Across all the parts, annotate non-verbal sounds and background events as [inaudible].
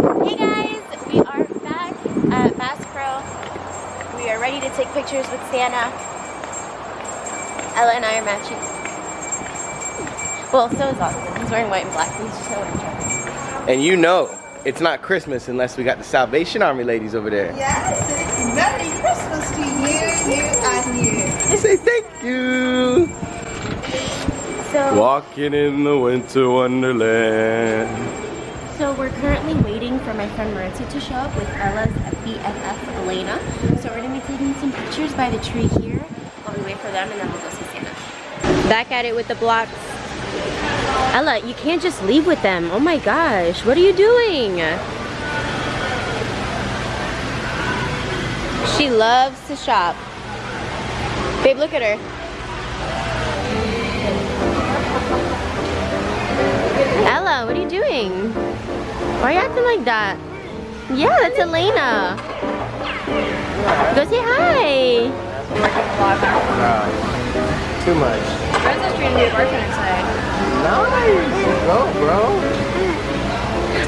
Hey guys, we are back at Bass Pro. We are ready to take pictures with Santa. Ella and I are matching. Well, so is Austin. He's wearing white and black. He's just wearing trousers. And you know, it's not Christmas unless we got the Salvation Army ladies over there. Yes, it's Merry Christmas to you, you, and you. Say thank you. So, Walking in the winter wonderland. So we're currently waiting for my friend Maritza to show up with Ella's BFF Elena. So we're gonna be taking some pictures by the tree here while we wait for them, and then we'll go see Santa. Back at it with the blocks. Ella, you can't just leave with them. Oh my gosh, what are you doing? She loves to shop. Babe, look at her. Ella, what are you doing? Why are you acting like that? Yeah, that's Elena. Go say hi. Wow. Too much. Brenda's trying to be a bartender inside. Nice. Go, bro.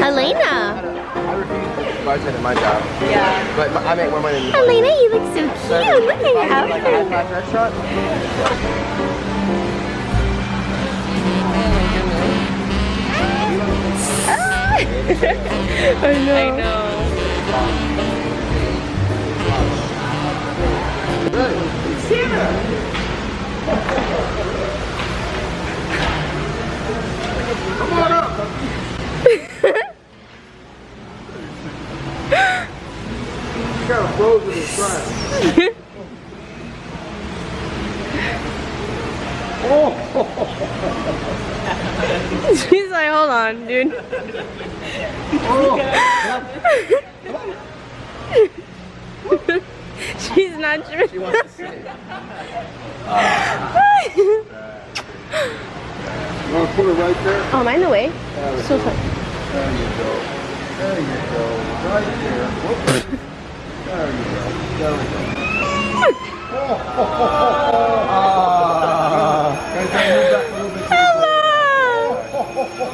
Elena. I refuse to bartend at my job. Yeah. But I make more money than you. Elena, you look so cute. Look at your Like a outfit. restaurant? I know. I know. Come on up. kind of frozen inside. [laughs] She's like, hold on, dude. Oh, [laughs] She's not sure. She wants to sit. [laughs] You want to put it right there? Oh, am I in the way? There So sorry. There you go. There you go. Right there. Whoop. There you go. There we go. Ah.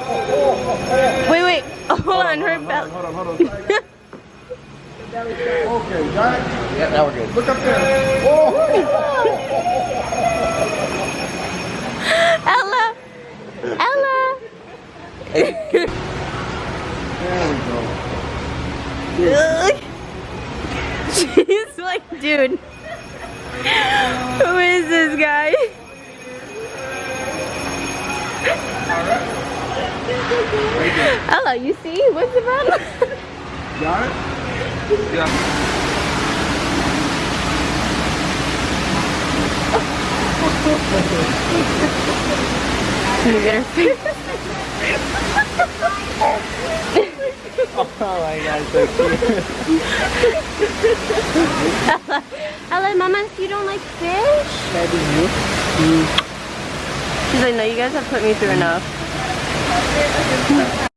Wait, wait. [laughs] Oh, hold on, her Hold belt. on, hold on, hold on. [laughs] Okay, got it? Yeah, now we're good. Look up there. Oh! [laughs] Ella. Ella. There we go. She's like, dude. Who is this guy? [laughs] Ella, you see? What's the problem? Got it? Yeah. You get her face? [laughs] Oh my god, so cute. Ella, Ella, Mama, you don't like fish? Mm. She's like, no, you guys have put me through enough. Gracias.